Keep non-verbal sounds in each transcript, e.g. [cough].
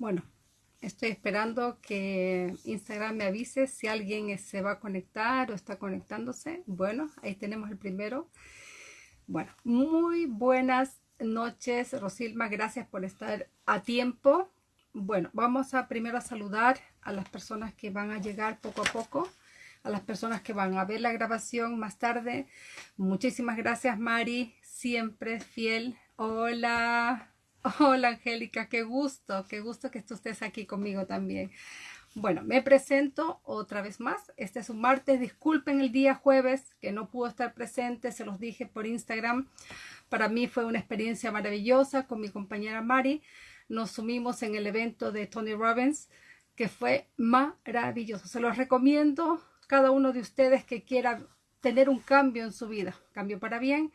Bueno, estoy esperando que Instagram me avise si alguien se va a conectar o está conectándose. Bueno, ahí tenemos el primero. Bueno, muy buenas noches, Rosilma. Gracias por estar a tiempo. Bueno, vamos a primero a saludar a las personas que van a llegar poco a poco, a las personas que van a ver la grabación más tarde. Muchísimas gracias, Mari, siempre fiel. Hola, hola, Angélica, qué gusto, qué gusto que estés aquí conmigo también. Bueno, me presento otra vez más. Este es un martes. Disculpen el día jueves que no pudo estar presente, se los dije por Instagram. Para mí fue una experiencia maravillosa con mi compañera Mari nos sumimos en el evento de Tony Robbins, que fue maravilloso. Se los recomiendo cada uno de ustedes que quiera tener un cambio en su vida, cambio para bien.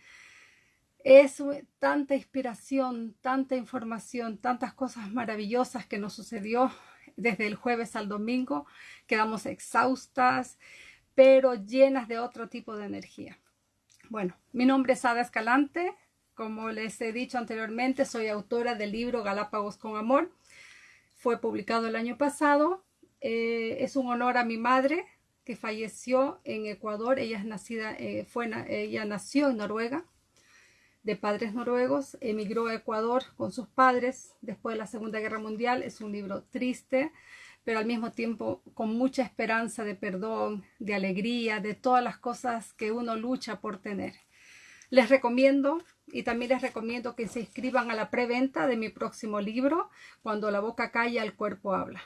Es tanta inspiración, tanta información, tantas cosas maravillosas que nos sucedió desde el jueves al domingo. Quedamos exhaustas, pero llenas de otro tipo de energía. Bueno, mi nombre es Ada Escalante, como les he dicho anteriormente, soy autora del libro Galápagos con Amor. Fue publicado el año pasado. Eh, es un honor a mi madre que falleció en Ecuador. Ella, es nacida, eh, fue, ella nació en Noruega, de padres noruegos. Emigró a Ecuador con sus padres después de la Segunda Guerra Mundial. Es un libro triste, pero al mismo tiempo con mucha esperanza de perdón, de alegría, de todas las cosas que uno lucha por tener. Les recomiendo y también les recomiendo que se inscriban a la preventa de mi próximo libro, Cuando la boca calla, el cuerpo habla.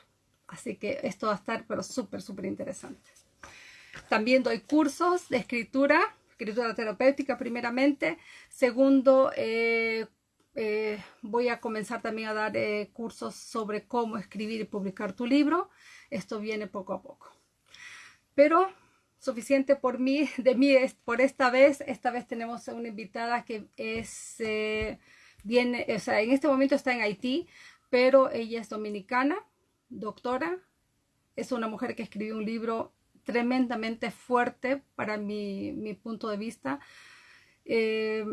Así que esto va a estar pero súper, súper interesante. También doy cursos de escritura, escritura terapéutica primeramente. Segundo, eh, eh, voy a comenzar también a dar eh, cursos sobre cómo escribir y publicar tu libro. Esto viene poco a poco. Pero suficiente por mí, [laughs] de mí por esta vez. Esta vez tenemos una invitada que es, viene, o sea, en este momento está en Haití, pero ella es dominicana, doctora. Es una mujer que escribió un libro tremendamente fuerte para mi, mi punto de vista. Eh,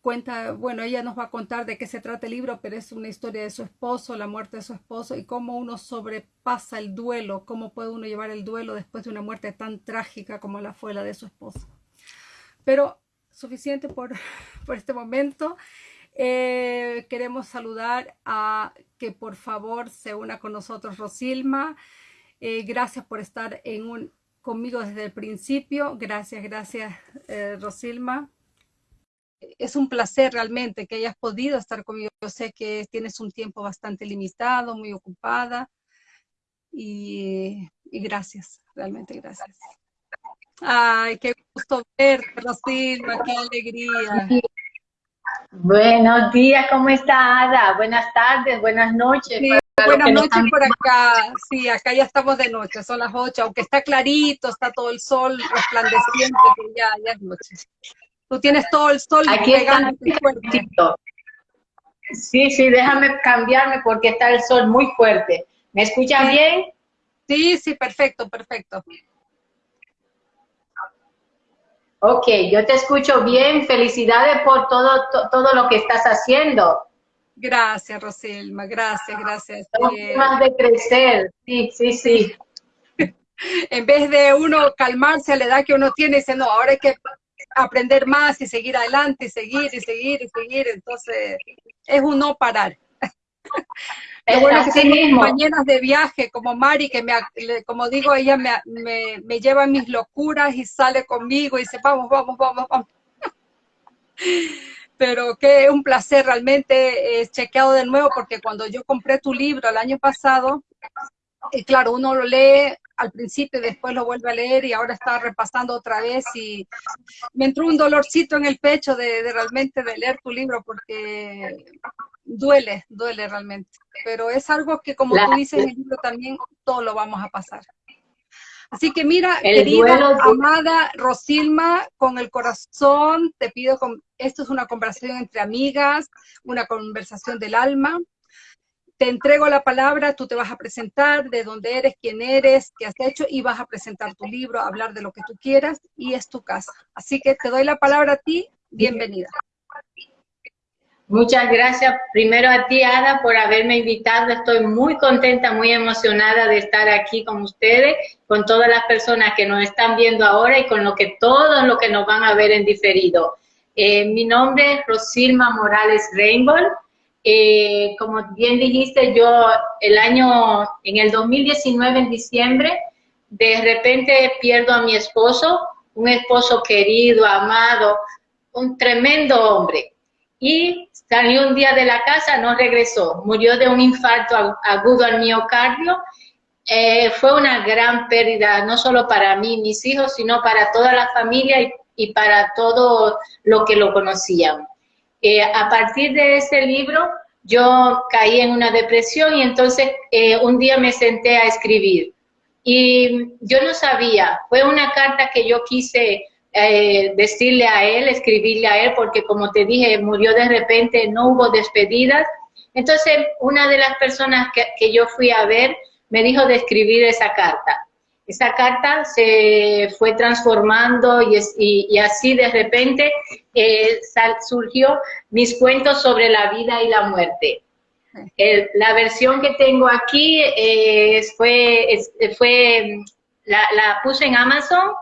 cuenta, bueno, ella nos va a contar de qué se trata el libro, pero es una historia de su esposo, la muerte de su esposo y cómo uno sobrepasa el duelo, cómo puede uno llevar el duelo después de una muerte tan trágica como la fue la de su esposo. Pero suficiente por, [laughs] por este momento. Eh, queremos saludar a que por favor se una con nosotros Rosilma. Eh, gracias por estar en un, conmigo desde el principio. Gracias, gracias eh, Rosilma es un placer realmente que hayas podido estar conmigo. Yo sé que tienes un tiempo bastante limitado, muy ocupada y, gracias, realmente gracias. Ay, qué gusto verte, Rosilma, qué alegría. Buenos días, ¿cómo está Ada? Buenas tardes, buenas noches. Buenas noches por acá. Sí, acá ya estamos de noche, son las ocho, aunque está clarito, está todo el sol resplandeciente, pero ya, ya es noche. Tú tienes todo el sol Aquí pegando Sí, sí, déjame cambiarme porque está el sol muy fuerte. ¿Me escuchas bien? Sí, sí, perfecto, perfecto. Ok, yo te escucho bien. Felicidades por todo, todo lo que estás haciendo. Gracias, Rosilma, gracias, gracias. más de crecer, sí, sí, sí. [laughs] en vez de uno calmarse a la edad que uno tiene, dice, no, ahora hay que aprender más y seguir adelante y seguir y seguir y seguir. Entonces, es un no parar. [laughs] Lo bueno es que tengo compañeras de viaje como Mari, que me, como digo, ella me, me, me lleva mis locuras y sale conmigo y dice, vamos, vamos, vamos, vamos. [laughs] Pero es un placer realmente, he chequeado de nuevo porque cuando yo compré tu libro el año pasado, y claro, uno lo lee al principio y después lo vuelve a leer y ahora está repasando otra vez y me entró un dolorcito en el pecho de, realmente de leer tu libro porque duele, duele realmente. Pero es algo que como tú dices en el libro también, todo lo vamos a pasar. Así que mira, [laughs] querida, amada Rosilma, con el corazón te pido, con, esto es una conversación entre amigas, una conversación del alma, te entrego la palabra, tú te vas a presentar de dónde eres, quién eres, qué has hecho y vas a presentar tu libro, hablar de lo que tú quieras y es tu casa. Así que te doy la palabra a ti, bienvenida. Muchas gracias primero a ti, Ada, por haberme invitado. Estoy muy contenta, muy emocionada de estar aquí con ustedes, con todas las personas que nos están viendo ahora y con lo que todos los que nos van a ver en diferido. Eh, mi nombre es Rosilma Morales Rainbow. Eh, como bien dijiste, yo el año, en el 2019, en diciembre, de repente pierdo a mi esposo, un esposo querido, amado, un tremendo hombre. Y salió un día de la casa, no regresó, murió de un infarto agudo al miocardio. Eh, fue una gran pérdida, no solo para mí, mis hijos, sino para toda la familia y, para todo lo que lo conocían. Eh, a partir de ese libro, yo caí en una depresión y entonces eh, un día me senté a escribir. Y yo no sabía, fue una carta que yo quise eh, decirle a él, escribirle a él, porque como te dije, murió de repente, no hubo despedidas. Entonces, una de las personas que, que yo fui a ver me dijo de escribir esa carta. Esa carta se fue transformando y, así de repente eh, surgió mis cuentos sobre la vida y la muerte. la versión que tengo aquí eh, fue, fue la, puse en Amazon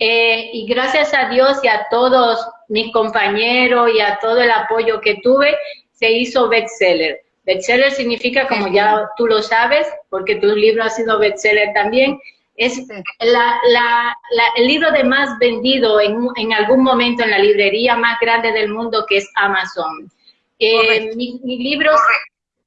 eh, y gracias a Dios y a todos mis compañeros y a todo el apoyo que tuve, se hizo bestseller. Bestseller significa, como ya tú lo sabes, porque tu libro ha sido bestseller también, es el libro de más vendido en, algún momento en la librería más grande del mundo que es Amazon. Eh, mis, libros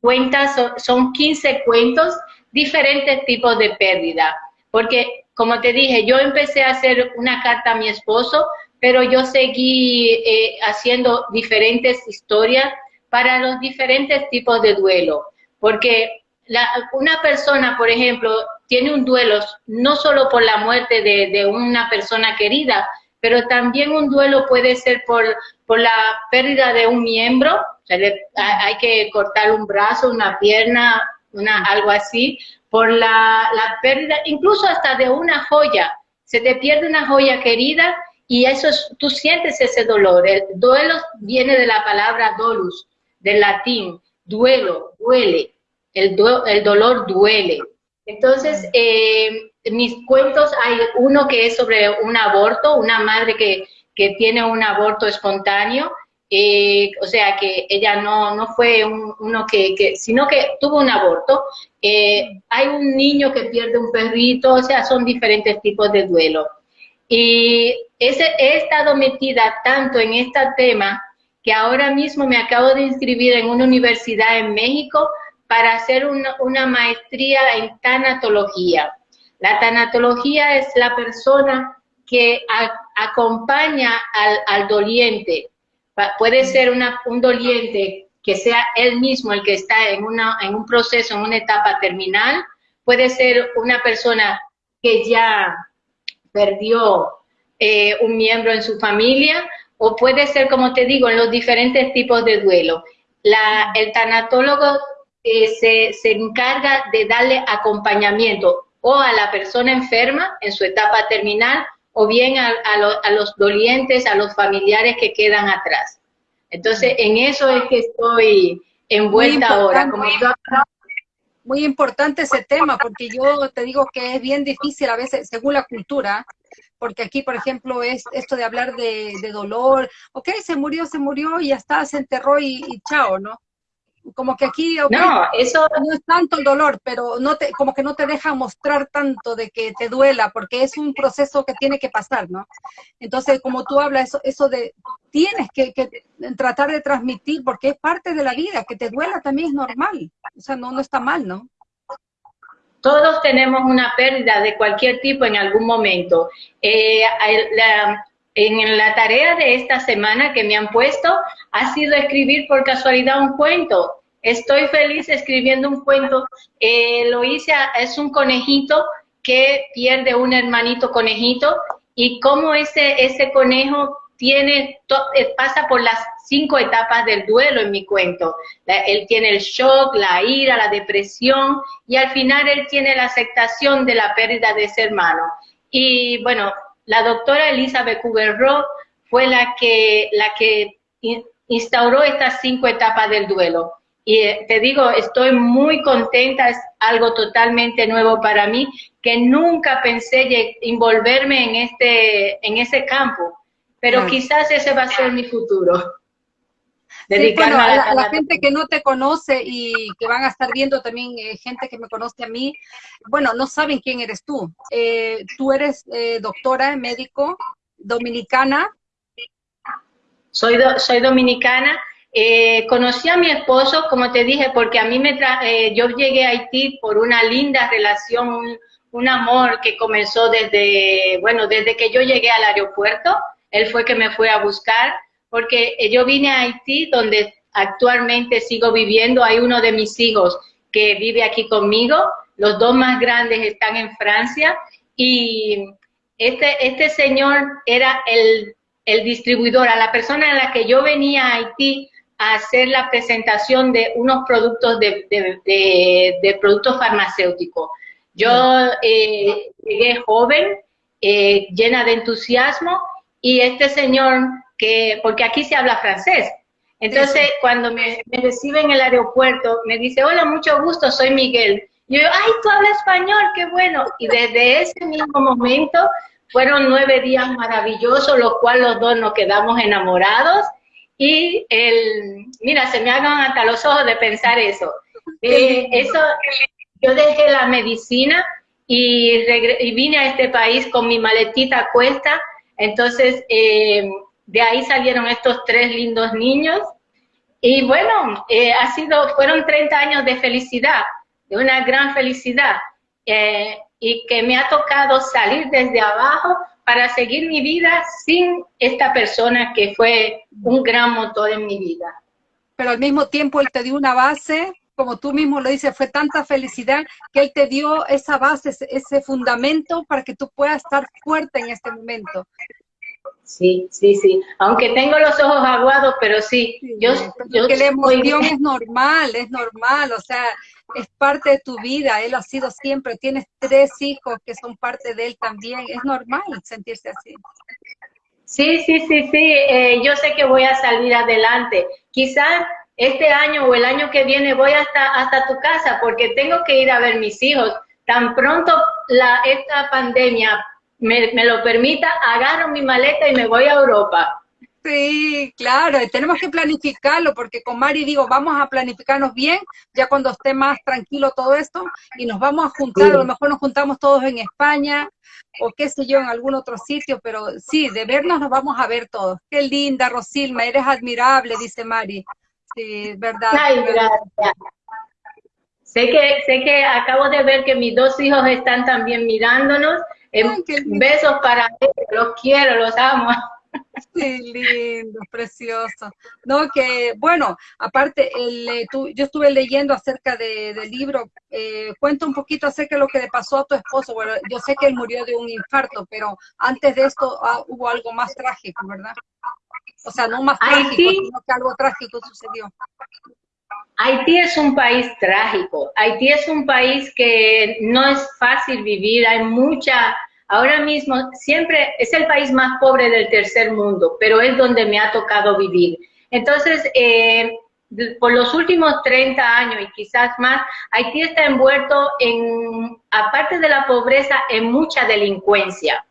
cuentas son, 15 cuentos, diferentes tipos de pérdida. Porque, como te dije, yo empecé a hacer una carta a mi esposo, pero yo seguí eh, haciendo diferentes historias para los diferentes tipos de duelo. Porque una persona, por ejemplo, tiene un duelo no solo por la muerte de, una persona querida, pero también un duelo puede ser por, la pérdida de un miembro, hay que cortar un brazo, una pierna, algo así, por la, la pérdida, incluso hasta de una joya. Se te pierde una joya querida y eso tú sientes ese dolor. El duelo viene de la palabra dolus, del latín, duelo, duele el, el dolor duele. Entonces, eh, mis cuentos, hay uno que es sobre un aborto, una madre que, que tiene un aborto espontáneo, eh, o sea que ella no, no fue uno que, sino que tuvo un aborto. Eh, hay un niño que pierde un perrito, o sea, son diferentes tipos de duelo. Y ese, he estado metida tanto en este tema que ahora mismo me acabo de inscribir en una universidad en México para hacer una, maestría en tanatología. La tanatología es la persona que acompaña al, doliente. Puede ser un doliente que sea él mismo el que está en, una, en un proceso, en una etapa terminal. Puede ser una persona que ya perdió eh, un miembro en su familia o puede ser, como te digo, en los diferentes tipos de duelo. La, el tanatólogo se, se encarga de darle acompañamiento o a la persona enferma en su etapa terminal o bien a, a, los dolientes, a los familiares que quedan atrás. Entonces, en eso es que estoy envuelta ahora. Como muy importante ese tema, porque yo te digo que es bien difícil a veces, según la cultura, porque aquí, por ejemplo, es esto de hablar de, de dolor, ok, se murió, se murió y ya está, se enterró y, y chao, ¿no? Como que aquí no, eso no es tanto el dolor, pero no te, como que no te deja mostrar tanto de que te duela, porque es un proceso que tiene que pasar, ¿no? Entonces, como tú hablas, eso, eso de, tienes que, tratar de transmitir, porque es parte de la vida, que te duela también es normal, o sea, no, no está mal, ¿no? Todos tenemos una pérdida de cualquier tipo en algún momento. Eh, en la tarea de esta semana que me han puesto ha sido escribir por casualidad un cuento. Estoy feliz escribiendo un cuento. Eh, lo hice, es un conejito que pierde un hermanito conejito y cómo ese, ese conejo tiene, eh, pasa por las cinco etapas del duelo en mi cuento. él tiene el shock, la ira, la depresión y al final él tiene la aceptación de la pérdida de ese hermano. Y bueno, la doctora Elizabeth Kubler-Ross fue la que, la que instauró estas cinco etapas del duelo. Y eh, te digo, estoy muy contenta, es algo totalmente nuevo para mí, que nunca pensé envolverme en, este, en ese campo, pero quizás ese va a ser mi futuro. Sí, bueno, a, la, gente que no te conoce y que van a estar viendo también eh, gente que me conoce a mí, bueno, no saben quién eres tú. Eh, tú eres eh, doctora, médico, dominicana. Soy, soy dominicana. conocí a mi esposo, como te dije, porque a mí me yo llegué a Haití por una linda relación, un, un amor que comenzó desde, bueno, desde que yo llegué al aeropuerto. Él fue que me fue a buscar porque yo vine a Haití, donde actualmente sigo viviendo. Hay uno de mis hijos que vive aquí conmigo, los dos más grandes están en Francia y este, este señor era el, el distribuidor, a la persona en la que yo venía a Haití a hacer la presentación de unos productos de, de, productos farmacéuticos. Yo eh, llegué joven, eh, llena de entusiasmo, y este señor porque aquí se habla francés. Entonces, cuando me, recibe en el aeropuerto, me dice, hola, mucho gusto, soy Miguel. Y yo, ay, tú hablas español, qué bueno. Y desde ese mismo momento fueron nueve días maravillosos, los cuales los dos nos quedamos enamorados. Y el, mira, se me hagan hasta los ojos de pensar eso. Eh, eso, yo dejé la medicina y, y, vine a este país con mi maletita a cuesta. Entonces, eh, de ahí salieron estos tres lindos niños. Y bueno, eh, ha sido, fueron 30 años de felicidad, de una gran felicidad, eh, y que me ha tocado salir desde abajo para seguir mi vida sin esta persona que fue un gran motor en mi vida. Pero al mismo tiempo él te dio una base, como tú mismo lo dices, fue tanta felicidad que él te dio esa base, ese fundamento para que tú puedas estar fuerte en este momento. Sí, sí, sí. Aunque tengo los ojos aguados, pero sí. yo, yo que la emoción es normal, es normal, o sea, es parte de tu vida. Él ha sido siempre. Tienes tres hijos que son parte de él también. Es normal sentirse así. Sí, sí, sí, sí. Eh, yo sé que voy a salir adelante. Quizás este año o el año que viene voy hasta, hasta tu casa porque tengo que ir a ver mis hijos. Tan pronto la, esta pandemia me, lo permita, agarro mi maleta y me voy a Europa. Sí, claro, tenemos que planificarlo porque con Mari digo, vamos a planificarnos bien, ya cuando esté más tranquilo todo esto, y nos vamos a juntar, a lo mejor nos juntamos todos en España, o qué sé yo, en algún otro sitio, pero sí, de vernos nos vamos a ver todos. Qué linda, Rosilma, eres admirable, dice Mari. Sí, verdad. Ay, gracias. Sé que, sé que acabo de ver que mis dos hijos están también mirándonos besos para ellos, los quiero, los amo. Qué lindo, precioso. No, que bueno, aparte, el, eh, tú, yo estuve leyendo acerca de, del libro, eh, cuenta un poquito acerca de lo que le pasó a tu esposo. Bueno, yo sé que él murió de un infarto, pero antes de esto ah, hubo algo más trágico, ¿verdad? O sea, no más trágico, sino que algo trágico sucedió. Haití es un país trágico. Haití es un país que no es fácil vivir. Hay mucha, ahora mismo, siempre es el país más pobre del tercer mundo, pero es donde me ha tocado vivir. Entonces, eh, por los últimos 30 años y quizás más, Haití está envuelto en, aparte de la pobreza, en mucha delincuencia.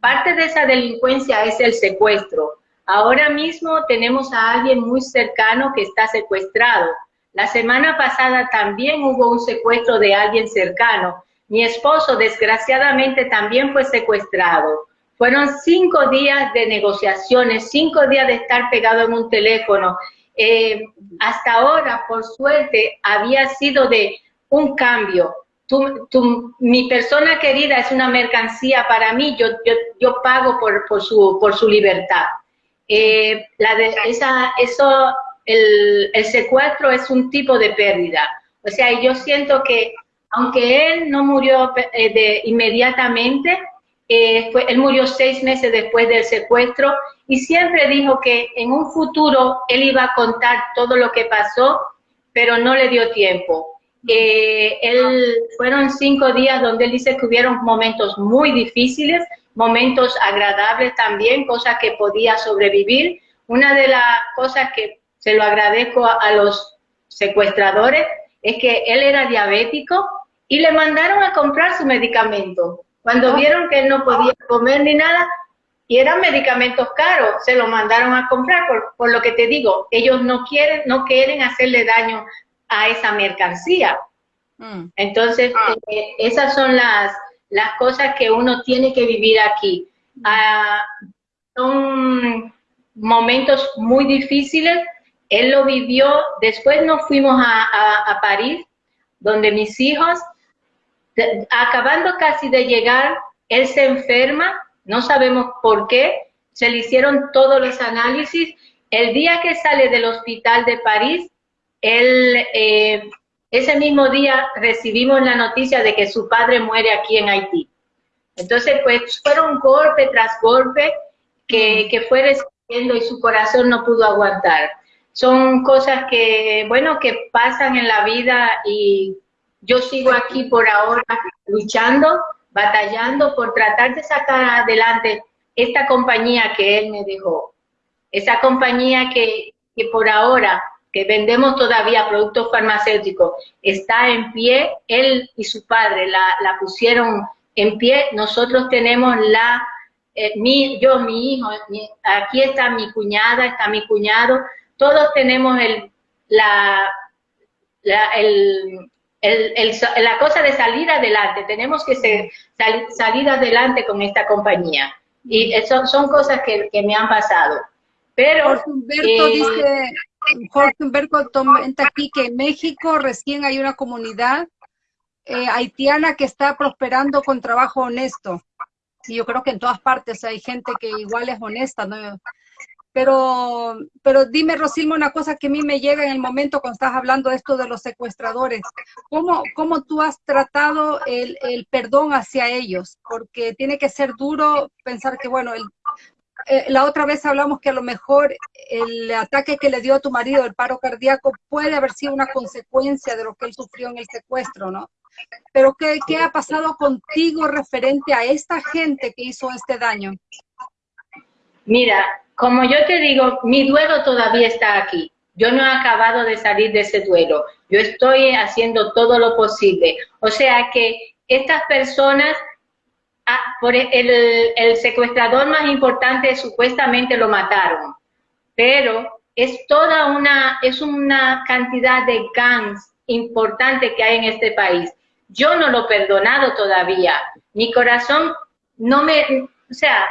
Parte de esa delincuencia es el secuestro. Ahora mismo tenemos a alguien muy cercano que está secuestrado. La semana pasada también hubo un secuestro de alguien cercano. Mi esposo desgraciadamente también fue secuestrado. Fueron cinco días de negociaciones, cinco días de estar pegado en un teléfono. Eh, hasta ahora, por suerte, había sido de un cambio. mi persona querida es una mercancía para mí, yo, yo, pago por, por, su, por su libertad. Eh, la de, eso el, secuestro es un tipo de pérdida. O sea, yo siento que aunque él no murió eh, de, inmediatamente, eh, fue, él murió seis meses después del secuestro y siempre dijo que en un futuro él iba a contar todo lo que pasó, pero no le dio tiempo. Eh, él, fueron cinco días donde él dice que hubieron momentos muy difíciles, momentos agradables también, cosas que podía sobrevivir, una de las cosas que se lo agradezco a, los secuestradores es que él era diabético y le mandaron a comprar su medicamento. Cuando ah. vieron que él no podía comer ni nada, y eran medicamentos caros, se lo mandaron a comprar, por, lo que te digo, ellos no quieren, no quieren hacerle daño a esa mercancía. Mm. Entonces, ah. eh, esas son las, las cosas que uno tiene que vivir aquí. Ah, son momentos muy difíciles. Él lo vivió, después nos fuimos a, París, donde mis hijos, acabando casi de llegar, él se enferma, no sabemos por qué, se le hicieron todos los análisis. El día que sale del hospital de París, él, eh, ese mismo día recibimos la noticia de que su padre muere aquí en Haití. Entonces, pues fueron golpe tras golpe que, que fue recibiendo y su corazón no pudo aguantar. Son cosas que, bueno, que pasan en la vida y yo sigo aquí por ahora luchando, batallando por tratar de sacar adelante esta compañía que él me dejó. Esa compañía que, que por ahora, que vendemos todavía productos farmacéuticos, está en pie, él y su padre la, la pusieron en pie, nosotros tenemos la, eh, mi, yo, mi hijo, aquí está mi cuñada, está mi cuñado, todos tenemos el, la, la, el, el, la cosa de salir adelante, tenemos que ser, salir adelante con esta compañía. Y eso son cosas que, que me han pasado. Pero... Jorge Humberto eh, dice, Jorge Humberto comenta aquí que en México recién hay una comunidad eh, haitiana que está prosperando con trabajo honesto. Y yo creo que en todas partes hay gente que igual es honesta, ¿no? Pero, pero dime, Rosilmo, una cosa que a mí me llega en el momento cuando estás hablando de esto de los secuestradores. ¿Cómo, cómo tú has tratado el, el perdón hacia ellos? Porque tiene que ser duro pensar que, bueno, el, eh, la otra vez hablamos que a lo mejor el ataque que le dio a tu marido, el paro cardíaco, puede haber sido una consecuencia de lo que él sufrió en el secuestro, ¿no? Pero ¿qué, qué ha pasado contigo referente a esta gente que hizo este daño? Mira, como yo te digo, mi duelo todavía está aquí. Yo no he acabado de salir de ese duelo. Yo estoy haciendo todo lo posible. O sea que estas personas, ah, por el, el secuestrador más importante supuestamente lo mataron, pero es toda una, es una cantidad de gangs importante que hay en este país. Yo no lo he perdonado todavía. Mi corazón no me, o sea,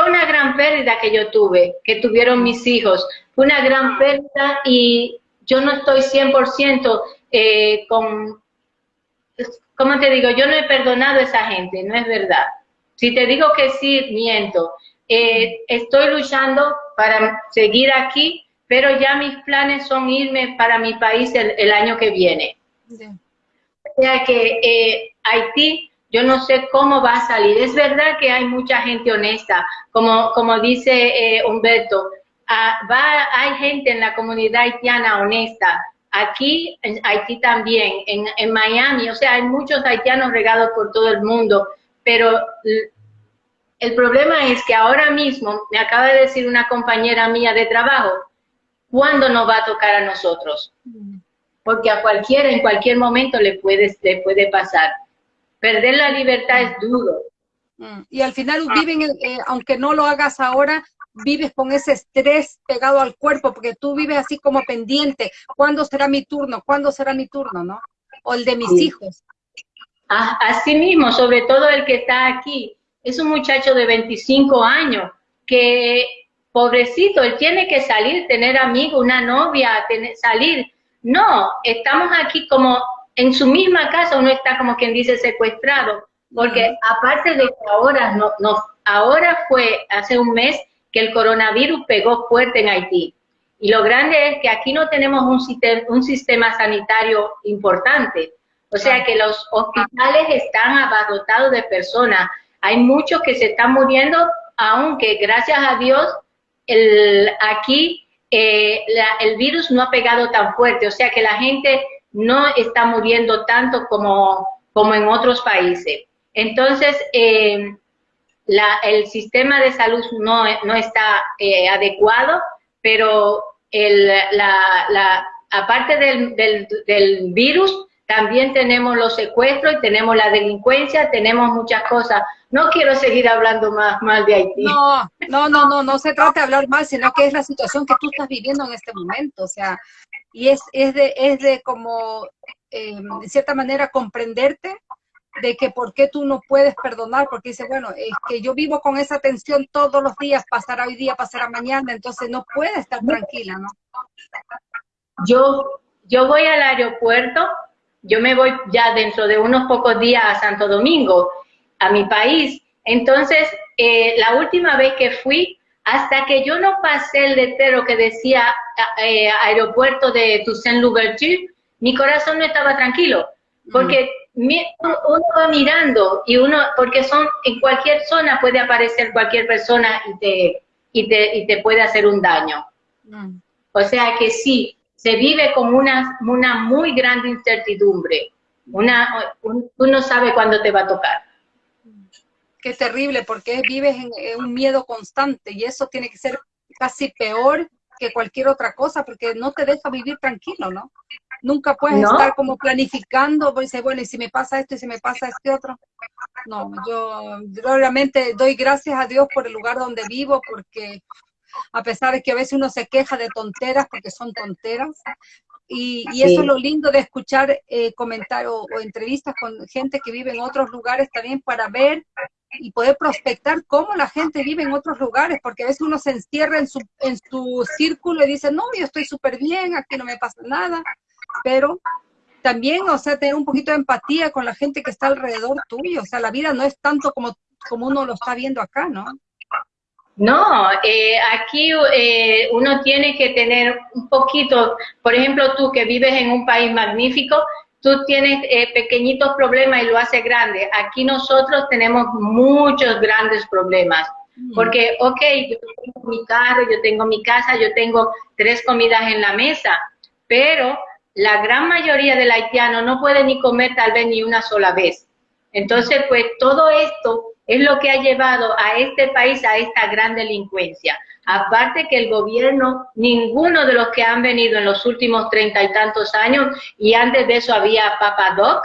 fue una gran pérdida que yo tuve, que tuvieron mis hijos. Fue una gran pérdida y yo no estoy 100% eh, con, ¿cómo te digo? Yo no he perdonado a esa gente, no es verdad. Si te digo que sí, miento. Eh, estoy luchando para seguir aquí, pero ya mis planes son irme para mi país el, año que viene. O sea que eh, Haití yo no sé cómo va a salir. Es verdad que hay mucha gente honesta, como, como dice eh, Humberto, ah, va, hay gente en la comunidad haitiana honesta. Aquí, en Haití también, en, en Miami, o sea, hay muchos haitianos regados por todo el mundo, pero el problema es que ahora mismo, me acaba de decir una compañera mía de trabajo, ¿cuándo nos va a tocar a nosotros? Mm. Porque a cualquiera, en cualquier momento le puede, le puede pasar. Perder la libertad es duro. Mm, y al final ah. viven, eh, aunque no lo hagas ahora, vives con ese estrés pegado al cuerpo, porque tú vives así como pendiente, ¿cuándo será mi turno? ¿Cuándo será mi turno? ¿No? O el de mis hijos. Así mismo, sobre todo el que está aquí, es un muchacho de 25 años que, pobrecito, él tiene que salir, tener amigos, una novia, tener, salir. No, estamos aquí como en su misma casa uno está como quien dice secuestrado, porque aparte de que ahora no, no, ahora fue hace un mes que el coronavirus pegó fuerte en Haití. Y lo grande es que aquí no tenemos un sistema, un sistema sanitario importante. O sea que los hospitales están abarrotados de personas. Hay muchos que se están muriendo, aunque gracias a Dios el, aquí eh, el virus no ha pegado tan fuerte. O sea que la gente no está muriendo tanto como, como en otros países. Entonces, eh, el sistema de salud no, no está eh, adecuado, pero el, la, la, aparte del, del, del virus, también tenemos los secuestros y tenemos la delincuencia, tenemos muchas cosas. No quiero seguir hablando más mal de Haití. No, no, no, no, no se trata de hablar mal, sino que es la situación que tú estás viviendo en este momento, o sea, y es, es de, es de como, eh, de cierta manera, comprenderte de que por qué tú no puedes perdonar, porque dice, bueno, es que yo vivo con esa tensión todos los días, pasará hoy día, pasará mañana, entonces no puede estar tranquila, ¿no? Yo, yo voy al aeropuerto, yo me voy ya dentro de unos pocos días a Santo Domingo, a mi país, entonces eh, la última vez que fui, hasta que yo no pasé el letrero que decía eh, aeropuerto de Toussaint mi corazón no estaba tranquilo, porque uno va mirando y uno, porque son, en cualquier zona puede aparecer cualquier persona y te, y te, y te puede hacer un daño. Mm. O sea que sí, se vive como una, una muy grande incertidumbre. Una, uno sabe cuándo te va a tocar. Qué terrible, porque vives en, un miedo constante y eso tiene que ser casi peor que cualquier otra cosa, porque no te deja vivir tranquilo, ¿no? Nunca puedes estar como planificando, pues bueno, y si me pasa esto y si me pasa este otro. No, yo, realmente doy gracias a Dios por el lugar donde vivo, porque a pesar de que a veces uno se queja de tonteras, porque son tonteras, y, eso es lo lindo de escuchar eh, comentarios o, entrevistas con gente que vive en otros lugares también para ver y poder prospectar cómo la gente vive en otros lugares, porque a veces uno se encierra en su, en su círculo y dice, no, yo estoy súper bien, aquí no me pasa nada, pero también, o sea, tener un poquito de empatía con la gente que está alrededor tuyo, o sea, la vida no es tanto como, como uno lo está viendo acá, ¿no? No, eh, aquí eh, uno tiene que tener un poquito, por ejemplo, tú que vives en un país magnífico, tú tienes eh, pequeñitos problemas y lo haces grande. Aquí nosotros tenemos muchos grandes problemas. Porque, ok, yo tengo mi carro, yo tengo mi casa, yo tengo tres comidas en la mesa, pero la gran mayoría del haitiano no puede ni comer tal vez ni una sola vez. Entonces, pues todo esto es lo que ha llevado a este país a esta gran delincuencia. Aparte que el gobierno, ninguno de los que han venido en los últimos treinta y tantos años, y antes de eso había Papa Doc,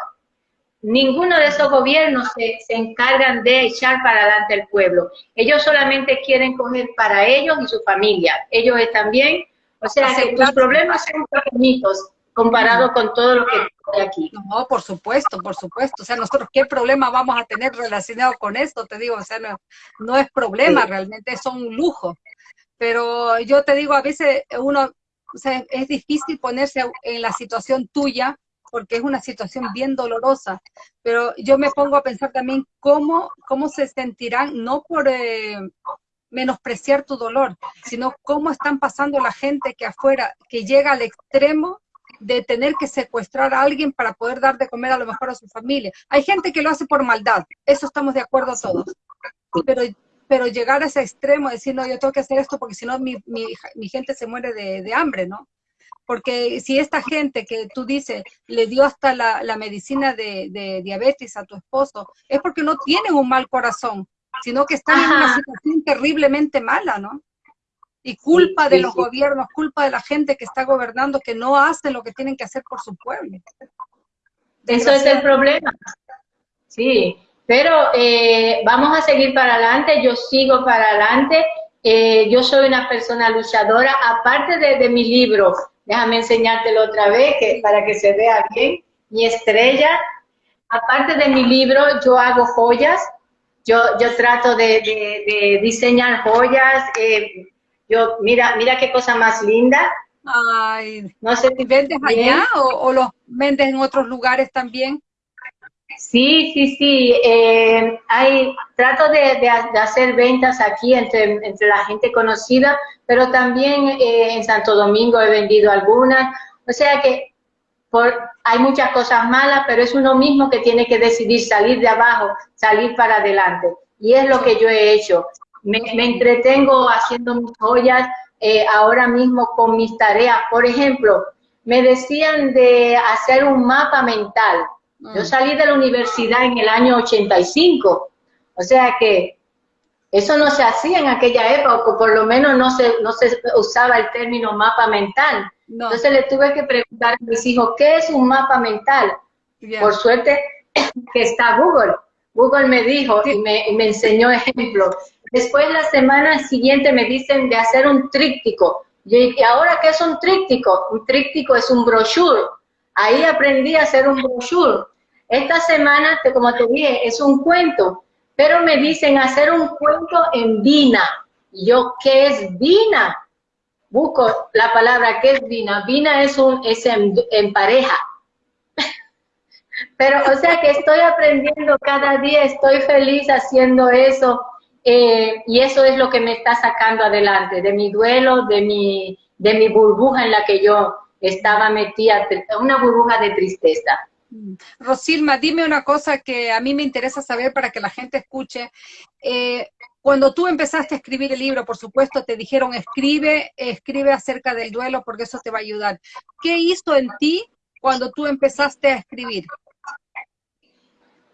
ninguno de esos gobiernos se, se, encargan de echar para adelante el pueblo. Ellos solamente quieren coger para ellos y su familia. Ellos están bien. O sea, que los problemas son pequeñitos comparado con todo lo que hay aquí. No, por supuesto, por supuesto. O sea, nosotros qué problema vamos a tener relacionado con esto, te digo, o sea, no, no es problema, realmente son un lujo. Pero yo te digo, a veces uno, es difícil ponerse en la situación tuya porque es una situación bien dolorosa, pero yo me pongo a pensar también cómo, cómo se sentirán, no por eh, menospreciar tu dolor, sino cómo están pasando la gente que afuera, que llega al extremo de tener que secuestrar a alguien para poder dar de comer a lo mejor a su familia. Hay gente que lo hace por maldad, eso estamos de acuerdo todos. Pero, pero llegar a ese extremo, decir, no, yo tengo que hacer esto porque si no mi, mi, gente se muere de, hambre, ¿no? Porque si esta gente que tú dices le dio hasta la, la medicina de, de, diabetes a tu esposo, es porque no tienen un mal corazón, sino que están en una situación terriblemente mala, ¿no? y culpa de los gobiernos, culpa de la gente que está gobernando, que no hacen lo que tienen que hacer por su pueblo. Eso es el problema. Sí, pero eh, vamos a seguir para adelante, yo sigo para adelante, eh, yo soy una persona luchadora, aparte de, mi libro, déjame enseñártelo otra vez que, para que se vea bien, mi estrella, aparte de mi libro, yo hago joyas, yo, yo trato de, diseñar joyas, eh, yo, mira, mira qué cosa más linda. Ay, no sé si vendes allá o, los vendes en otros lugares también. Sí, sí, sí. Eh, hay, trato de, hacer ventas aquí entre, entre la gente conocida, pero también eh, en Santo Domingo he vendido algunas. O sea que por, hay muchas cosas malas, pero es uno mismo que tiene que decidir salir de abajo, salir para adelante. Y es lo que yo he hecho me, entretengo haciendo mis joyas eh, ahora mismo con mis tareas. Por ejemplo, me decían de hacer un mapa mental. Yo salí de la universidad en el año 85, o sea que Eso no se hacía en aquella época, o por lo menos no se, no se usaba el término mapa mental. Entonces le tuve que preguntar a mis hijos, ¿qué es un mapa mental? Por suerte [coughs] que está Google. Google me dijo y me, me enseñó ejemplos. Después la semana siguiente me dicen de hacer un tríptico. ¿y ahora qué es un tríptico? Un tríptico es un brochure. Ahí aprendí a hacer un brochure. Esta semana, como te dije, es un cuento pero me dicen hacer un cuento en Vina. yo, ¿qué es Vina? Busco la palabra, ¿qué es Vina? Vina es, un, es en, pareja. [laughs] Pero, o sea que estoy aprendiendo cada día, estoy feliz haciendo eso. Eh, y eso es lo que me está sacando adelante, de mi duelo, de mi, de mi burbuja en la que yo estaba metida, una burbuja de tristeza. Rosilma, dime una cosa que a mí me interesa saber para que la gente escuche. Eh, cuando tú empezaste a escribir el libro, por supuesto, te dijeron escribe, escribe acerca del duelo porque eso te va a ayudar. ¿Qué hizo en ti cuando tú empezaste a escribir?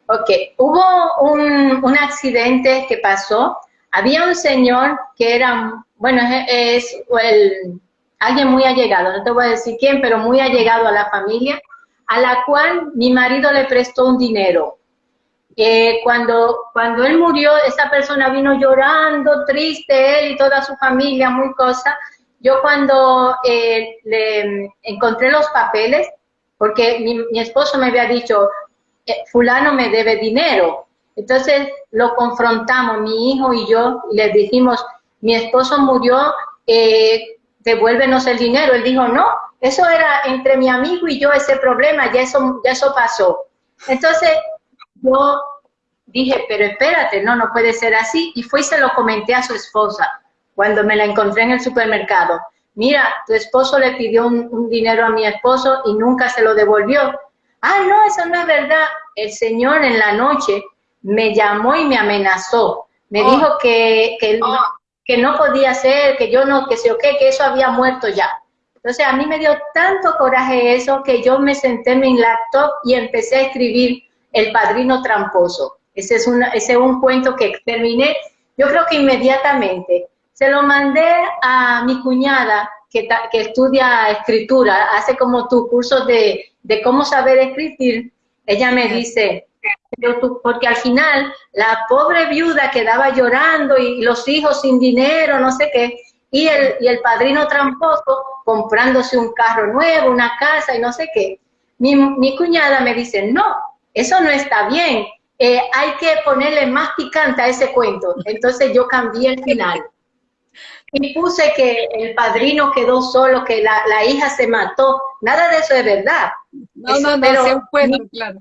Ok, hubo un, un accidente que pasó. Había un señor que era, bueno, es, el, alguien muy allegado, no te voy a decir quién, pero muy allegado a la familia a la cual mi marido le prestó un dinero. Eh, cuando, cuando él murió, esa persona vino llorando, triste, él y toda su familia, muy cosa. Yo cuando eh, le encontré los papeles, porque mi, esposo me había dicho, eh, fulano me debe dinero. Entonces lo confrontamos, mi hijo y yo, y le dijimos, mi esposo murió, devuélvenos el dinero. Él dijo, no, eso era entre mi amigo y yo ese problema, ya eso, ya eso pasó. Entonces, yo dije, pero espérate, no, no puede ser así. Y fui y se lo comenté a su esposa cuando me la encontré en el supermercado. Mira, tu esposo le pidió un, dinero a mi esposo y nunca se lo devolvió. Ah, no, eso no es verdad. El señor en la noche me llamó y me amenazó. Me oh. dijo que, que, no, que no podía ser, que yo no, que sé o qué, que eso había muerto ya. Entonces a mí me dio tanto coraje eso que yo me senté en mi laptop y empecé a escribir El Padrino Tramposo. Ese es, una, ese es un cuento que terminé, yo creo que inmediatamente. Se lo mandé a mi cuñada que, que estudia escritura, hace como tu curso de, de cómo saber escribir. Ella me dice, porque al final la pobre viuda quedaba llorando y los hijos sin dinero, no sé qué, y el, y el padrino tramposo comprándose un carro nuevo, una casa y no sé qué. Mi, mi cuñada me dice, no, eso no está bien, eh, hay que ponerle más picante a ese cuento. Entonces yo cambié el final. Y puse que el padrino quedó solo, que la, la hija se mató. Nada de eso es verdad. No, no, no, pero, claro.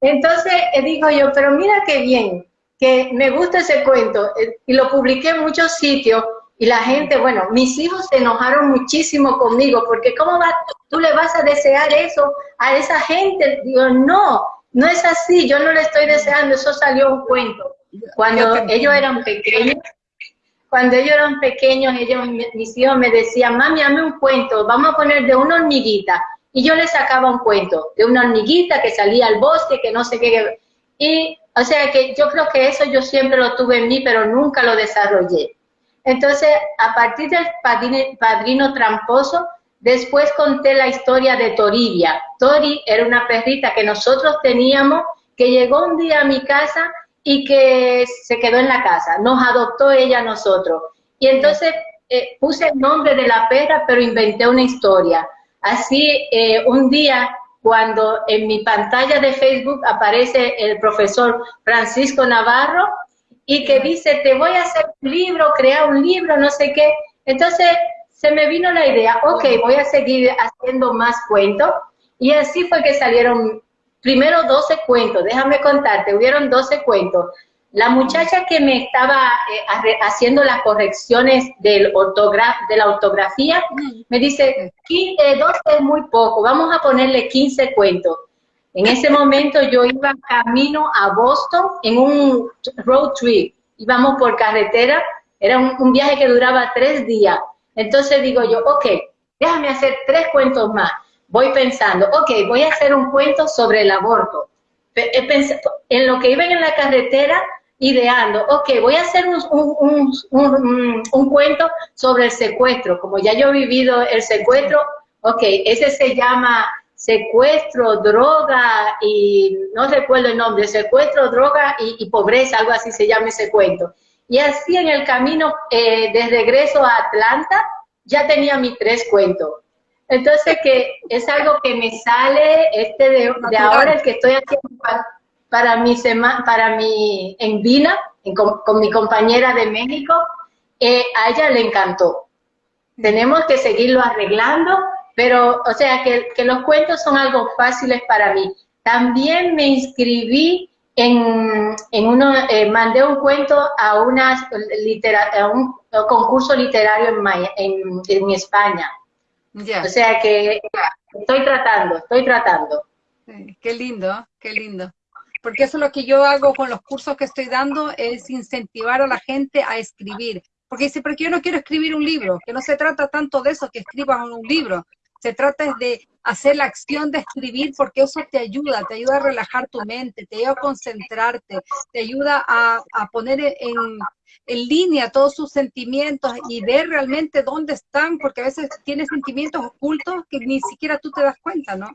Entonces eh, dijo yo, pero mira qué bien, que me gusta ese cuento. Eh, y lo publiqué en muchos sitios y la gente, bueno, mis hijos se enojaron muchísimo conmigo, porque ¿cómo va, tú le vas a desear eso a esa gente? Digo, no, no es así, yo no le estoy deseando, eso salió un cuento. Cuando ellos eran pequeños, cuando ellos eran pequeños, ellos, mis hijos me decían, mami, hazme un cuento, vamos a poner de una hormiguita. Y yo les sacaba un cuento de una hormiguita que salía al bosque, que no sé qué. Y, o sea, que yo creo que eso yo siempre lo tuve en mí, pero nunca lo desarrollé. Entonces, a partir del padrino, tramposo, después conté la historia de Toribia. Tori era una perrita que nosotros teníamos, que llegó un día a mi casa y que se quedó en la casa. Nos adoptó ella a nosotros. Y entonces eh, puse el nombre de la perra, pero inventé una historia. Así, eh, un día, cuando en mi pantalla de Facebook aparece el profesor Francisco Navarro, y que dice, te voy a hacer un libro, crear un libro, no sé qué. Entonces se me vino la idea, ok, voy a seguir haciendo más cuentos. Y así fue que salieron primero 12 cuentos, déjame contarte, hubieron 12 cuentos. La muchacha que me estaba eh, haciendo las correcciones del de la ortografía me dice, 12 es muy poco, vamos a ponerle 15 cuentos. En ese momento yo iba camino a Boston en un road trip. Íbamos por carretera, era un, viaje que duraba tres días. Entonces digo yo, ok, déjame hacer tres cuentos más. Voy pensando, ok, voy a hacer un cuento sobre el aborto. En lo que iba en la carretera, ideando, ok, voy a hacer un, un, cuento sobre el secuestro. Como ya yo he vivido el secuestro, ok, ese se llama secuestro, droga y no recuerdo el nombre, secuestro, droga y, pobreza, algo así se llama ese cuento. Y así en el camino eh, de regreso a Atlanta ya tenía mis tres cuentos. Entonces que es algo que me sale este de, ahora, el que estoy haciendo para, mi semana, para mi, en Vina, con, mi compañera de México, eh, a ella le encantó. Tenemos que seguirlo arreglando pero, o sea, que, los cuentos son algo fáciles para mí. También me inscribí en, en uno, eh, mandé un cuento a, una, a un concurso literario en, en, España. O sea que estoy tratando, estoy tratando. qué lindo, qué lindo. Porque eso es lo que yo hago con los cursos que estoy dando, es incentivar a la gente a escribir. Porque dice, pero yo no quiero escribir un libro, que no se trata tanto de eso, que escribas un libro, se trata de hacer la acción de escribir porque eso te ayuda, te ayuda a relajar tu mente, te ayuda a concentrarte, te ayuda a, poner en, en, línea todos sus sentimientos y ver realmente dónde están, porque a veces tienes sentimientos ocultos que ni siquiera tú te das cuenta, ¿no?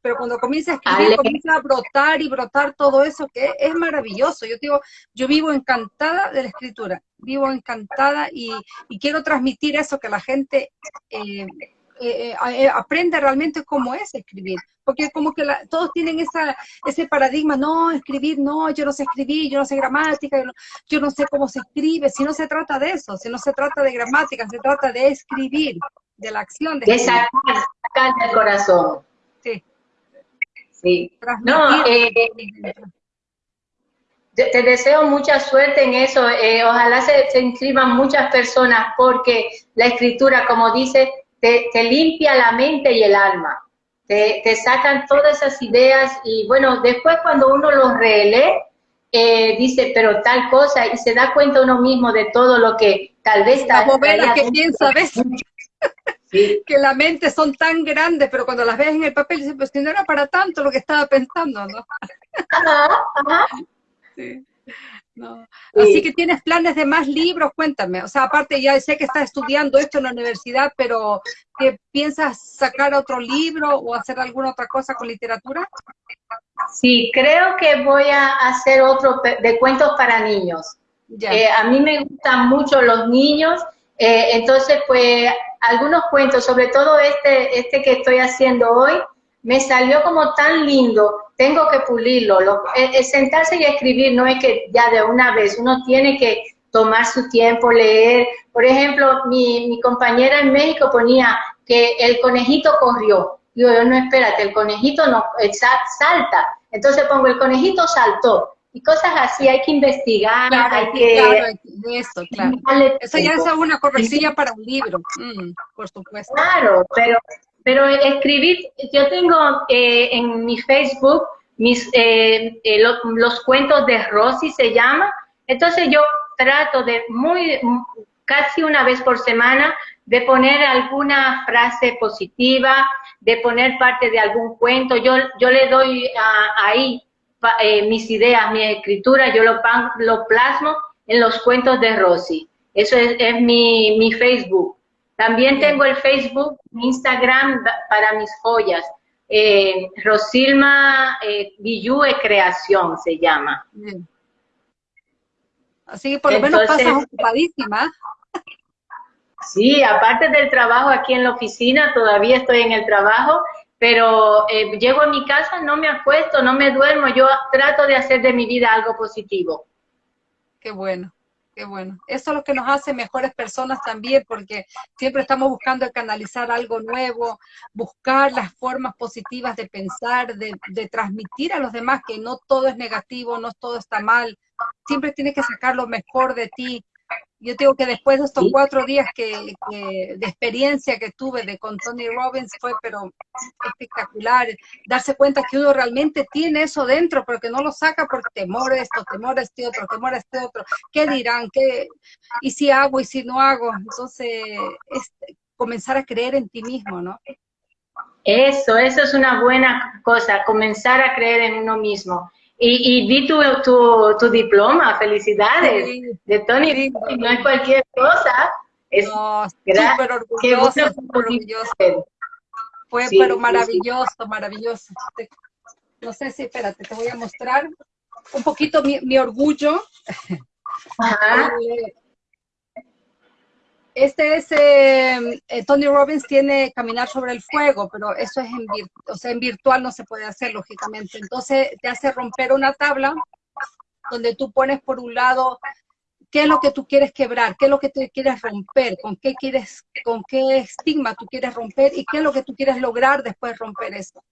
Pero cuando comienzas a escribir, comienza a brotar y brotar todo eso, que es maravilloso. Yo digo, yo vivo encantada de la escritura, vivo encantada y, quiero transmitir eso, que la gente eh, eh, eh, eh, aprende realmente cómo es escribir, porque como que todos tienen esa, ese paradigma, no, escribir, no, yo no sé escribir, yo no sé gramática, yo no, sé cómo se escribe, si no se trata de eso, si no se trata de gramática, se trata de escribir, de la acción de, sacar, el corazón. Sí. Sí. No, te deseo mucha suerte en eso. ojalá se, se, inscriban muchas personas porque la escritura, como dice, te, limpia la mente y el alma, te, sacan todas esas ideas y bueno, después cuando uno los relee, eh, dice, pero tal cosa, y se da cuenta uno mismo de todo lo que tal vez... Las que piensa, ¿ves? [laughs] [laughs] que la mente son tan grandes, pero cuando las ves en el papel, dices, pues no era para tanto lo que estaba pensando, ¿no? Ajá, ajá. [laughs] Sí. No. Así que tienes planes de más libros, cuéntame. O sea, aparte ya sé que estás estudiando esto en la universidad, pero ¿qué piensas sacar otro libro o hacer alguna otra cosa con literatura? Sí, creo que voy a hacer otro de cuentos para niños. Eh, a mí me gustan mucho los niños, eh, entonces pues algunos cuentos, sobre todo este, este que estoy haciendo hoy, me salió como tan lindo, tengo que pulirlo. Lo, sentarse y escribir no es que ya de una vez, uno tiene que tomar su tiempo, leer. Por ejemplo, mi, mi compañera en México ponía que el conejito corrió. Digo, yo no, espérate, el conejito no salta. Entonces pongo, el conejito saltó. Y cosas así, hay que investigar, hay que... Claro, eso, claro. Eso ya es una correcilla para un libro, mm, por supuesto. Claro, pero pero escribir, yo tengo eh, en mi Facebook mis, eh, eh, los cuentos de Rosy se llama, entonces yo trato de muy, casi una vez por semana, de poner alguna frase positiva, de poner parte de algún cuento, yo, yo le doy ahí mis ideas, mi escritura, yo lo, lo plasmo en los cuentos de Rosy. Eso es, es mi, mi Facebook. También tengo el Facebook, Instagram para mis joyas. Eh, Rosilma eh, Creación se llama. Así que por lo menos pasas ocupadísima. [laughs] Sí, aparte del trabajo aquí en la oficina, todavía estoy en el trabajo, pero eh, llego a mi casa, no me acuesto, no me duermo, yo trato de hacer de mi vida algo positivo. Qué bueno. Qué bueno. Eso es lo que nos hace mejores personas también, porque siempre estamos buscando canalizar algo nuevo, buscar las formas positivas de pensar, de, de transmitir a los demás que no todo es negativo, no todo está mal. Siempre tienes que sacar lo mejor de ti, yo digo que después de estos cuatro días que, de experiencia que tuve de con Tony Robbins fue pero espectacular, darse cuenta que uno realmente tiene eso dentro, pero que no lo saca por temor a esto, temor a este otro, temor a este otro, ¿qué dirán? ¿Qué? ¿Y si hago y si no hago? Entonces, es comenzar a creer en ti mismo, ¿no? Eso, eso es una buena cosa, comenzar a creer en uno mismo. Y, y vi tu, tu, diploma, felicidades, de Tony, no es cualquier cosa. Es no, súper orgulloso, orgulloso. Fue pero maravilloso, maravilloso. No sé si, espérate, te voy a mostrar un poquito mi, mi orgullo. Ajá. [laughs] Eh, este es, eh, eh, Tony Robbins tiene Caminar sobre el Fuego, pero eso es en, o sea, en virtual no se puede hacer, lógicamente. Entonces te hace romper una tabla donde tú pones por un lado qué es lo que tú quieres quebrar, qué es lo que tú quieres romper, con qué quieres, con qué estigma tú quieres romper y qué es lo que tú quieres lograr después de romper eso.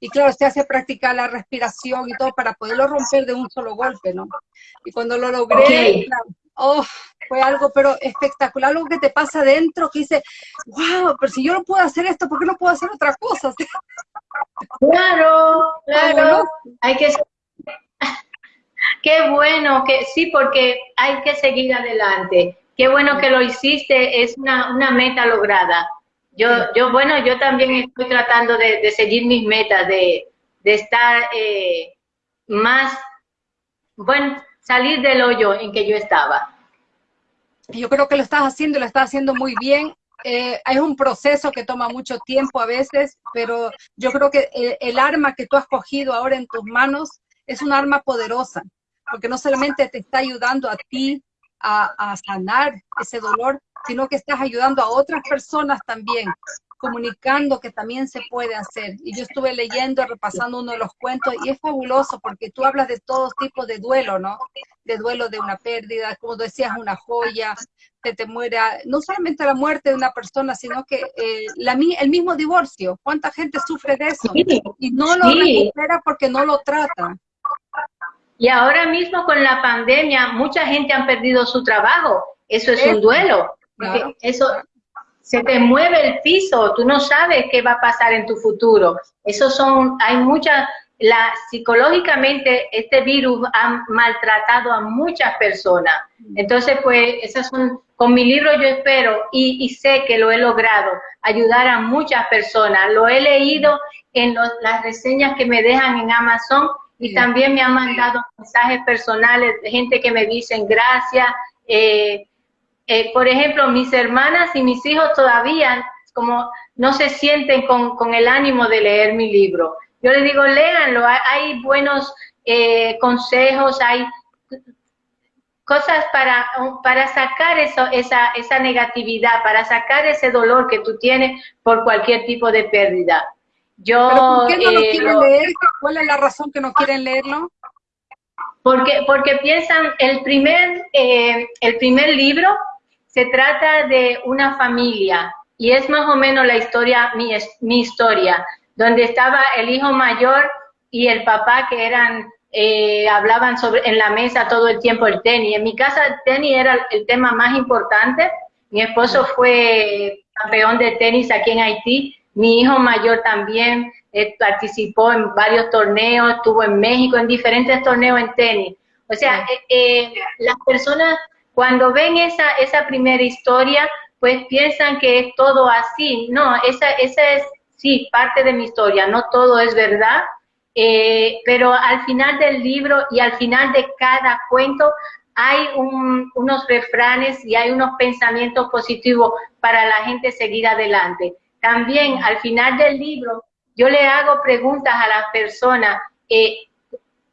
Y claro, se hace practicar la respiración y todo para poderlo romper de un solo golpe, ¿no? Y cuando lo logré, oh, fue algo pero espectacular, algo que te pasa adentro que dice, wow, pero si yo no puedo hacer esto, ¿por qué no puedo hacer otra cosa? [laughs] Claro, claro, hay que... [laughs] Qué bueno, que sí, porque hay que seguir adelante. Qué bueno que lo hiciste, es una, una meta lograda. Yo, yo, bueno, yo también estoy tratando de, seguir mis metas, de, de estar eh, más, bueno, salir del hoyo en que yo estaba. Yo creo que lo estás haciendo lo estás haciendo muy bien. Eh, es un proceso que toma mucho tiempo a veces, pero yo creo que el, arma que tú has cogido ahora en tus manos es un arma poderosa, porque no solamente te está ayudando a ti a sanar ese dolor, sino que estás ayudando a otras personas también comunicando que también se puede hacer. Y yo estuve leyendo, repasando uno de los cuentos y es fabuloso porque tú hablas de todos tipos de duelo, ¿no? De duelo de una pérdida, como decías, una joya, que te muera, no solamente la muerte de una persona, sino que eh, la, el mismo divorcio. ¿Cuánta gente sufre de eso? Y no lo recupera porque no lo trata. Y ahora mismo con la pandemia, mucha gente ha perdido su trabajo. Eso es un duelo. Eso, se te mueve el piso, tú no sabes qué va a pasar en tu futuro. Eso son, hay muchas, la, psicológicamente este virus ha maltratado a muchas personas. Entonces, pues, esas son, con mi libro yo espero y, sé que lo he logrado, ayudar a muchas personas. Lo he leído en las reseñas que me dejan en Amazon y también me han mandado mensajes personales de gente que me dicen gracias. Eh, eh, por ejemplo, mis hermanas y mis hijos todavía como no se sienten con, el ánimo de leer mi libro. Yo les digo, léanlo, hay, buenos eh, consejos, hay cosas para, para sacar eso, esa, esa negatividad, para sacar ese dolor que tú tienes por cualquier tipo de pérdida. Yo, ¿Por qué no lo eh, quieren leer? ¿Cuál es la razón que no quieren leerlo? Porque, porque piensan, el primer, el primer libro se trata de una familia y es más o menos la historia, mi, mi historia, donde estaba el hijo mayor y el papá que eran, eh, hablaban sobre en la mesa todo el tiempo el tenis. En mi casa el tenis era el tema más importante. Mi esposo fue campeón de tenis aquí en Haití. Mi hijo mayor también eh, participó en varios torneos, estuvo en México en diferentes torneos en tenis. O sea, eh, las personas cuando ven esa, esa primera historia, pues piensan que es todo así. No, esa, esa es, sí, parte de mi historia, no todo es verdad, eh, pero al final del libro y al final de cada cuento hay unos refranes y hay unos pensamientos positivos para la gente seguir adelante. También al final del libro yo le hago preguntas a las personas, eh,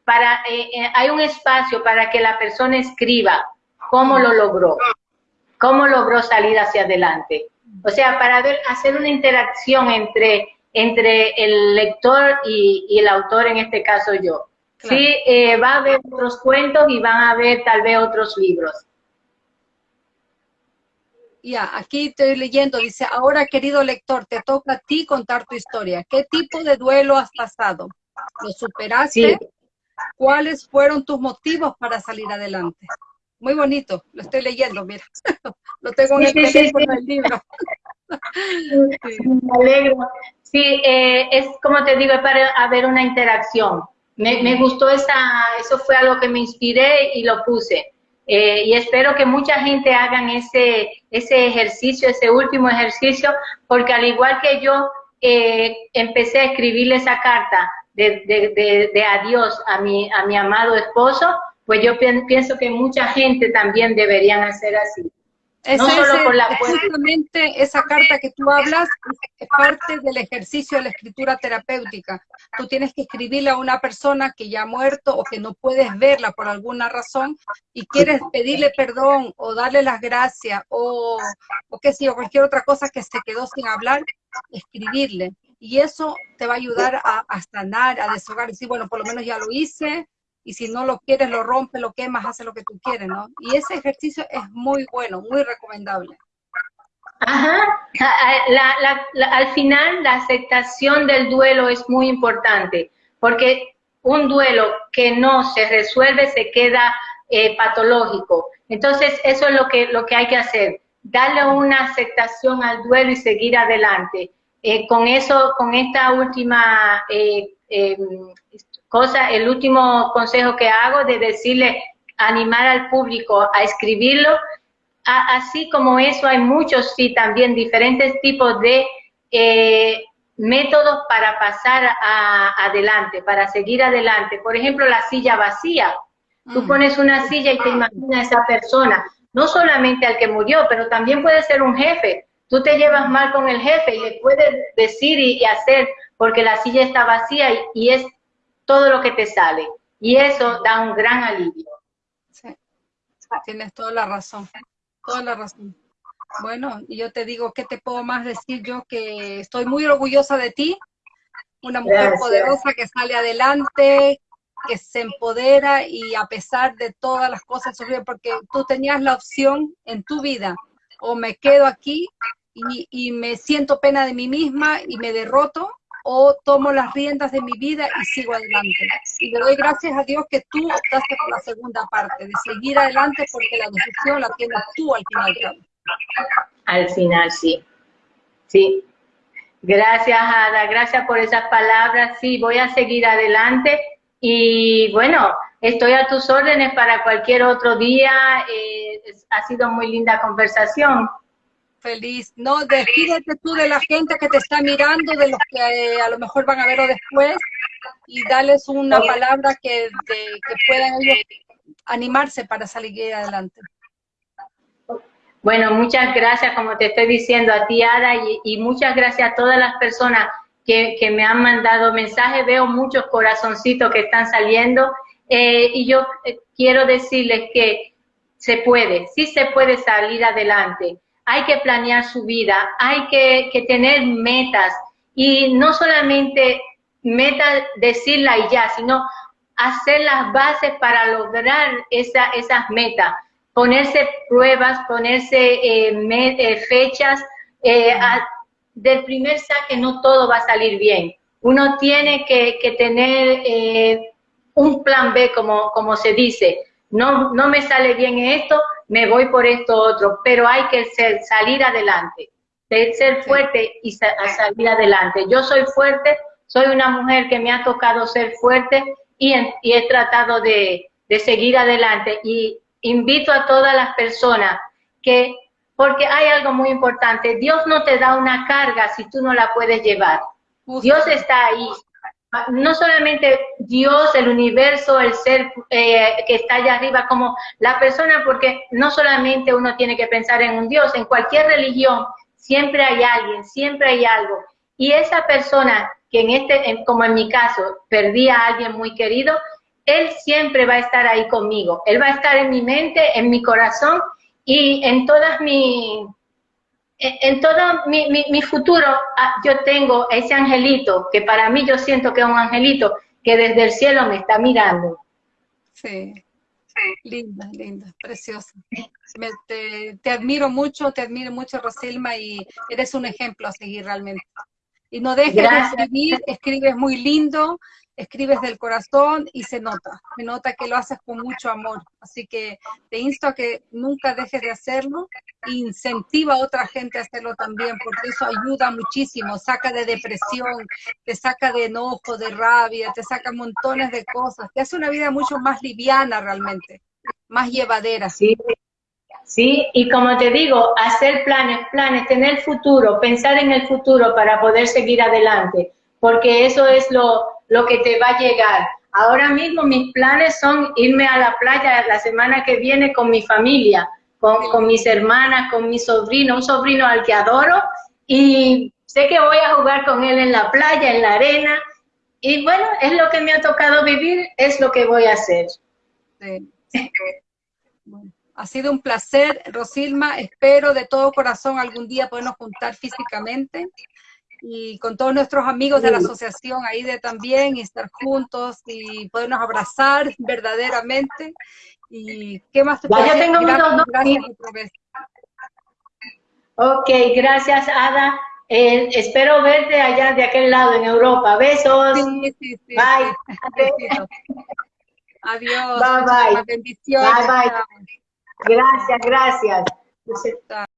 para, eh, hay un espacio para que la persona escriba cómo lo logró, cómo logró salir hacia adelante. O sea, para ver, hacer una interacción entre, entre el lector y, el autor, en este caso yo. Sí, eh, va a haber otros cuentos y van a haber tal vez otros libros. Ya, aquí estoy leyendo, dice, ahora querido lector, te toca a ti contar tu historia. ¿Qué tipo de duelo has pasado? ¿Lo superaste? ¿Cuáles fueron tus motivos para salir adelante? Muy bonito, lo estoy leyendo, mira. [laughs] lo tengo en el teléfono del libro. [laughs] Me alegro. Sí, eh, es como te digo, para haber una interacción. Me, gustó esa, eso fue algo que me inspiré y lo puse. Eh, y espero que mucha gente hagan ese, ese ejercicio, ese último ejercicio, porque al igual que yo, eh, empecé a escribirle esa carta de, de, adiós a mi, a mi amado esposo, pues yo pienso que mucha gente también deberían hacer así. no solo por la justamente esa carta que tú hablas es parte del ejercicio de la escritura terapéutica. Tú tienes que escribirle a una persona que ya ha muerto o que no puedes verla por alguna razón y quieres pedirle perdón o darle las gracias o, o qué sé yo, cualquier otra cosa que se quedó sin hablar, escribirle. Y eso te va a ayudar a, a sanar, a deshogar, decir, bueno, por lo menos ya lo hice, y si no lo quieres, lo rompes, lo quemas, hace lo que tú quieres, ¿no? Y ese ejercicio es muy bueno, muy recomendable. Ajá, al final la aceptación del duelo es muy importante, porque un duelo que no se resuelve se queda eh, patológico. Entonces, eso es lo que, lo que hay que hacer, darle una aceptación al duelo y seguir adelante. Eh, con eso, con esta última eh, em, cosa, el último consejo que hago de decirle, animar al público a escribirlo, así como eso hay muchos, sí, también diferentes tipos de eh, métodos para pasar adelante, para seguir adelante. Por ejemplo, la silla vacía. Tú mm. pones una silla y te imaginas a esa persona, no solamente al que murió, pero también puede ser un jefe. Tú te llevas mal con el jefe y le puedes decir y, hacer porque la silla está vacía y es todo lo que te sale. Y eso da un gran alivio. Sí, tienes toda la razón, toda la razón. Bueno, y yo te digo, ¿qué te puedo más decir yo? Que estoy muy orgullosa de ti, una mujer poderosa que sale adelante, que se empodera y a pesar de todas las cosas porque tú tenías la opción en tu vida, o me quedo aquí y, y me siento pena de mí misma y me derroto, o tomo las riendas de mi vida y sigo adelante. Y le doy gracias a Dios que tú optaste por la segunda parte, de seguir adelante porque la decisión la tienes tú al final. Al final, sí. Sí. Gracias, Ada. Gracias por esas palabras. Sí, voy a seguir adelante. Y bueno, estoy a tus órdenes para cualquier otro día. Eh, ha sido muy linda conversación feliz. No, despídete tú de la gente que te está mirando, de los que eh, a lo mejor van a verlo después, y dales una palabra que, que puedan ellos animarse para salir adelante. Bueno, muchas gracias, como te estoy diciendo, a ti, Ada, y, muchas gracias a todas las personas que, me han mandado mensajes. Veo muchos corazoncitos que están saliendo, eh, y yo eh, quiero decirles que se puede, sí se puede salir adelante hay que planear su vida, hay que, tener metas y no solamente metas decirla y ya, sino hacer las bases para lograr esa, esas metas, ponerse pruebas, ponerse eh, eh, fechas. Eh, del primer saque no todo va a salir bien. Uno tiene que, tener un plan B, como, como se dice. No, no me sale bien esto, me voy por esto otro, pero hay que ser, salir adelante, ser fuerte y salir adelante. Yo soy fuerte, soy una mujer que me ha tocado ser fuerte y, he tratado de, seguir adelante. Y invito a todas las personas que, porque hay algo muy importante, Dios no te da una carga si tú no la puedes llevar. Dios está ahí, no solamente Dios, el universo, el ser eh, que está allá arriba, como la persona, porque no solamente uno tiene que pensar en un Dios, en cualquier religión siempre hay alguien, siempre hay algo. Y esa persona que en este, como en mi caso, perdí a alguien muy querido, él siempre va a estar ahí conmigo. Él va a estar en mi mente, en mi corazón y en todas mis en todo mi, futuro ah, yo tengo ese angelito, que para mí yo siento que es un angelito, que desde el cielo me está mirando. Sí, linda, linda, preciosa. te, admiro mucho, te admiro mucho, Rosilma, y eres un ejemplo a seguir realmente. Y no dejes de escribir, escribes muy lindo, escribes del corazón y se nota, se nota que lo haces con mucho amor. Así que te insto a que nunca dejes de hacerlo incentiva a otra gente a hacerlo también, porque eso ayuda muchísimo, saca de depresión, te saca de enojo, de rabia, te saca montones de cosas, te hace una vida mucho más liviana realmente, más llevadera. Sí, ¿sí? Y como te digo, hacer planes, planes, tener futuro, pensar en el futuro para poder seguir adelante, porque eso es lo, lo que te va a llegar. Ahora mismo mis planes son irme a la playa la semana que viene con mi familia, con, mis hermanas, con mi sobrino, un sobrino al que adoro, y sé que voy a jugar con él en la playa, en la arena, y bueno, es lo que me ha tocado vivir, es lo que voy a hacer. Ha sido un placer, Rosilma. Espero de todo corazón algún día podernos juntar físicamente y con todos nuestros amigos de la asociación ahí de también y estar juntos y podernos abrazar verdaderamente. ¿Y qué más te ya, tengo gracias, gracias otra vez. Ok, gracias Ada. Eh, espero verte allá de aquel lado en Europa. Besos. Sí, sí, sí, bye. [laughs] Adiós. Bye, bye. Bendiciones. Bye, bye. Gracias, gracias.